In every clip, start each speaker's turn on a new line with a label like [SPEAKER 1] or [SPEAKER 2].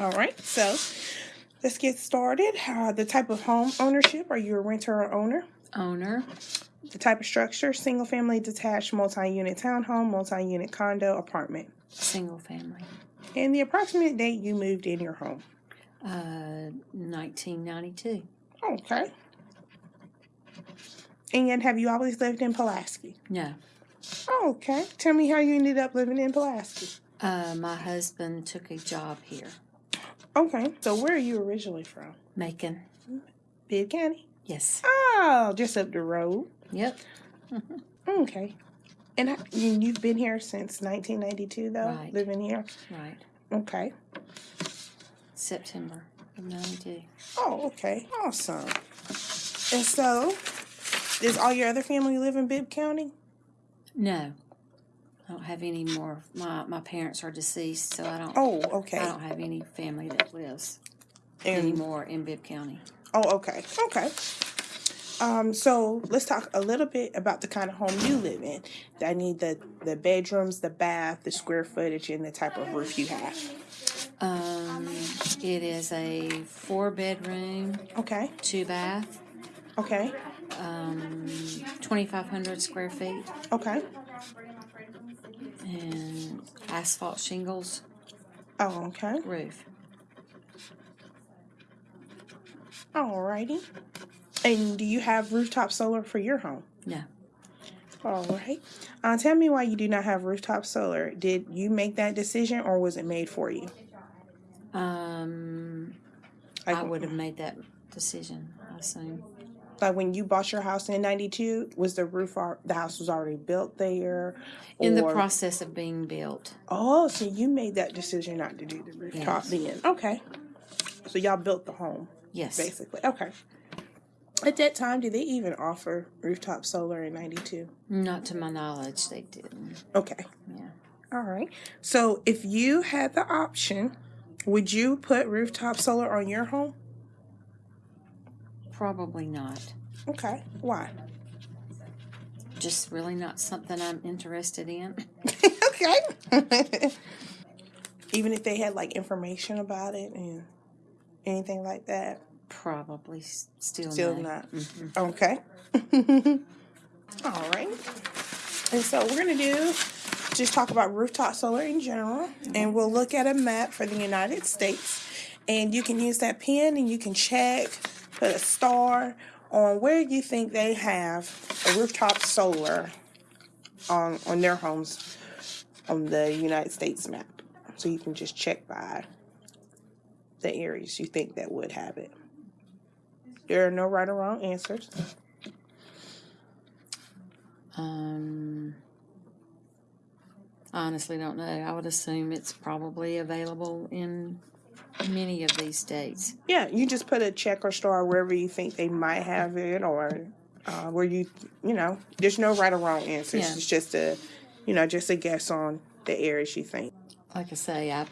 [SPEAKER 1] All right, so let's get started. Uh, the type of home ownership are you a renter or owner?
[SPEAKER 2] Owner,
[SPEAKER 1] The type of structure single family, detached, multi unit townhome, multi unit condo, apartment.
[SPEAKER 2] single family.
[SPEAKER 1] And the approximate date you moved in your home.
[SPEAKER 2] Uh, 1992.
[SPEAKER 1] Okay. And have you always lived in Pulaski?
[SPEAKER 2] No.
[SPEAKER 1] Okay. Tell me how you ended up living in Pulaski.
[SPEAKER 2] Uh, my husband took a job here.
[SPEAKER 1] Okay. So where are you originally from?
[SPEAKER 2] Macon.
[SPEAKER 1] Bibb County?
[SPEAKER 2] Yes.
[SPEAKER 1] Oh, just up the road.
[SPEAKER 2] Yep.
[SPEAKER 1] Okay. And I- you- you've been here since 1992, though?
[SPEAKER 2] Right.
[SPEAKER 1] Living here?
[SPEAKER 2] Right.
[SPEAKER 1] Okay.
[SPEAKER 2] September of 92.
[SPEAKER 1] Oh, okay. Awesome. And so, does all your other family live in Bibb County?
[SPEAKER 2] No. I don't have any more. My, my parents are deceased, so I don't.
[SPEAKER 1] Oh, okay.
[SPEAKER 2] I don't have any family that lives
[SPEAKER 1] And-
[SPEAKER 2] anymore in Bibb County.
[SPEAKER 1] Oh, okay. Okay. Um, so let's talk a little bit about the kind of home you live in. I need the the bedrooms, the bath, the square footage, and the type of roof you have.
[SPEAKER 2] Um, it is a four bedroom,
[SPEAKER 1] Okay.
[SPEAKER 2] two bath,
[SPEAKER 1] Okay.
[SPEAKER 2] um, 2,500 square feet,
[SPEAKER 1] Okay.
[SPEAKER 2] And asphalt shingles
[SPEAKER 1] Oh, okay.
[SPEAKER 2] roof.
[SPEAKER 1] Alrighty. And do you have rooftop solar for your home?
[SPEAKER 2] No.
[SPEAKER 1] All right. Uh, tell me why you do not have rooftop solar. Did you make that decision, or was it made for you?
[SPEAKER 2] Um,
[SPEAKER 1] Like,
[SPEAKER 2] I would have made that decision, I assume.
[SPEAKER 1] Like when you bought your house in '92, was the roof al- the house was already built there?
[SPEAKER 2] In the process of being built.
[SPEAKER 1] Oh, so you made that decision not to do the rooftop
[SPEAKER 2] Yes.
[SPEAKER 1] then? Okay. So y'all built the home
[SPEAKER 2] Yes.
[SPEAKER 1] basically. Okay. At that time, did they even offer rooftop solar in '92?
[SPEAKER 2] Not to my knowledge, they didn't.
[SPEAKER 1] Okay.
[SPEAKER 2] Yeah.
[SPEAKER 1] All right. So if you had the option, would you put rooftop solar on your home?
[SPEAKER 2] Probably not.
[SPEAKER 1] Okay. Why?
[SPEAKER 2] Just really not something I'm interested in.
[SPEAKER 1] okay. Even if they had like information about it and anything like that,
[SPEAKER 2] Probably still,
[SPEAKER 1] still
[SPEAKER 2] no.
[SPEAKER 1] not.
[SPEAKER 2] Mhm.
[SPEAKER 1] Okay. All right. And so we're going to do just talk about rooftop solar in general, and we'll look at a map for the United States. And you can use that pen and you can check, put a star on where you think they have a rooftop solar on, on their homes on the United States map. So you can just check by the areas you think that would have it. There are no right or wrong answers.
[SPEAKER 2] Um, I honestly don't know. I would assume it's probably available in many of these states.
[SPEAKER 1] Yeah, you just put a check or star wherever you think they might have it, or uh, where you, you know, there's no right or wrong answers.
[SPEAKER 2] Yeah.
[SPEAKER 1] It's just a, you know, just a guess on the areas you think.
[SPEAKER 2] Like I say, I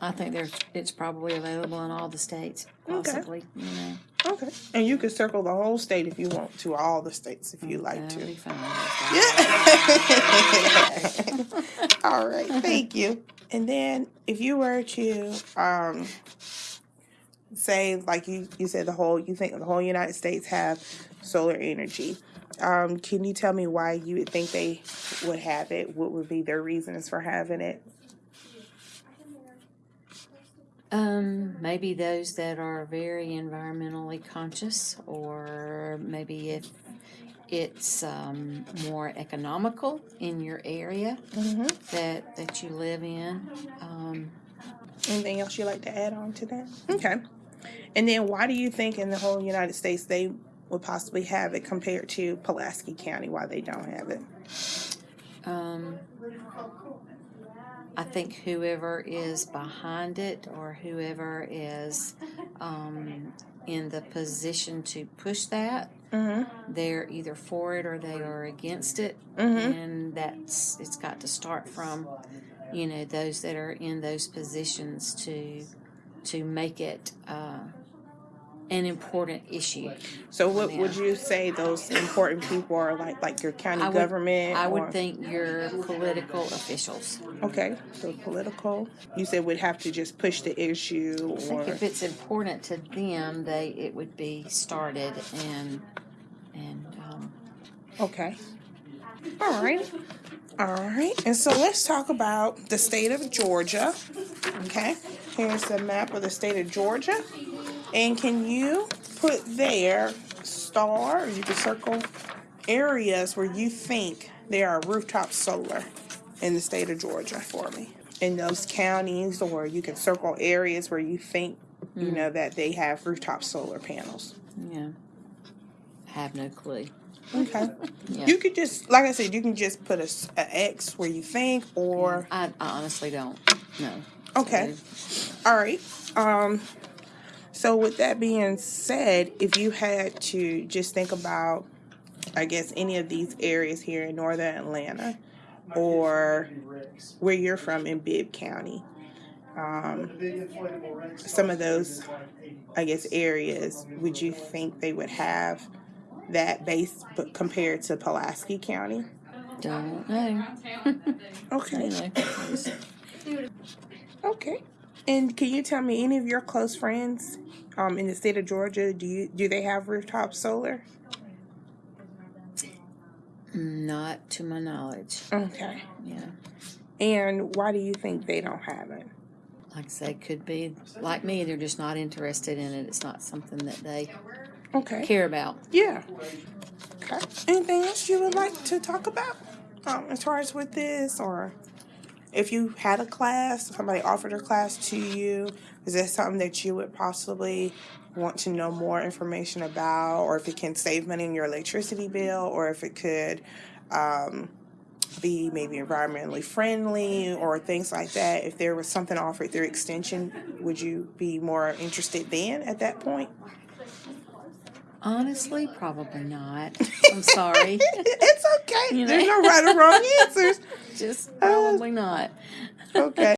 [SPEAKER 2] I think there's it's probably available in all the states,
[SPEAKER 1] Okay.
[SPEAKER 2] possibly. You know,
[SPEAKER 1] Okay, and you could circle the whole state if you want to, all the states if you like to.
[SPEAKER 2] fine.
[SPEAKER 1] All right, thank you. And then if you were to um, say, like you, you said, the whole, you think the whole United States have solar energy. Um, can you tell me why you would think they would have it? What would be their reasons for having it?
[SPEAKER 2] Um, maybe those that are very environmentally conscious, or maybe if it's um, more economical in your area
[SPEAKER 1] Mm-hmm.
[SPEAKER 2] that that you live in. Um,
[SPEAKER 1] Anything else you'd like to add on to that? Okay. And then why do you think in the whole United States they would possibly have it compared to Pulaski County? Why they don't have it?
[SPEAKER 2] um, I think whoever is behind it or whoever is um, in the position to push that,
[SPEAKER 1] Mm-hmm.
[SPEAKER 2] they're either for it or they are against it,
[SPEAKER 1] Mm-hmm.
[SPEAKER 2] and that's it's got to start from you know those that are in those positions to to make it uh, an important issue.
[SPEAKER 1] So what would you say those important people are like like your county
[SPEAKER 2] I would-
[SPEAKER 1] government?
[SPEAKER 2] I would
[SPEAKER 1] or-
[SPEAKER 2] think your political officials.
[SPEAKER 1] Okay, so political. You said would have to just push the issue
[SPEAKER 2] I think
[SPEAKER 1] or
[SPEAKER 2] if it's important to them, they it would be started and and um,
[SPEAKER 1] okay. All right. All right. And so let's talk about the state of Georgia. Okay. Here's the map of the state of Georgia. And can you put there star or you can circle areas where you think there are rooftop solar in the state of Georgia for me? In those counties, or you can circle areas where you think you know that they have rooftop solar panels.
[SPEAKER 2] yeah, I have no clue.
[SPEAKER 1] Okay.
[SPEAKER 2] Yeah.
[SPEAKER 1] You could just, like I said, you can just put a, a X where you think, or
[SPEAKER 2] I, I honestly don't know.
[SPEAKER 1] okay,
[SPEAKER 2] So,
[SPEAKER 1] all right. Um, so with that being said, if you had to just think about, I guess any of these areas here in northern Atlanta, or where you're from in Bibb County, um, some of those, I guess, areas, would you think they would have that base, but compared to Pulaski County?
[SPEAKER 2] don't know.
[SPEAKER 1] Okay. Okay. And can you tell me any of your close friends um, in the state of Georgia? Do you do they have rooftop solar?
[SPEAKER 2] not to my knowledge.
[SPEAKER 1] Okay.
[SPEAKER 2] Yeah,
[SPEAKER 1] And why do you think they don't have it?
[SPEAKER 2] like I say, could be like me. They're just not interested in it. It's not something that they
[SPEAKER 1] Okay.
[SPEAKER 2] care about.
[SPEAKER 1] Yeah. Okay. Anything else you would like to talk about um, as far as with this, or if you had a class, somebody offered a class to you, is that something that you would possibly want to know more information about, or if it can save money in your electricity bill, or if it could um, be maybe environmentally friendly, or things like that? If there was something offered through extension, would you be more interested then at that point?
[SPEAKER 2] Honestly, probably not. I'm sorry.
[SPEAKER 1] it's okay.
[SPEAKER 2] You
[SPEAKER 1] There's no right or wrong answers.
[SPEAKER 2] just uh, probably not.
[SPEAKER 1] Okay.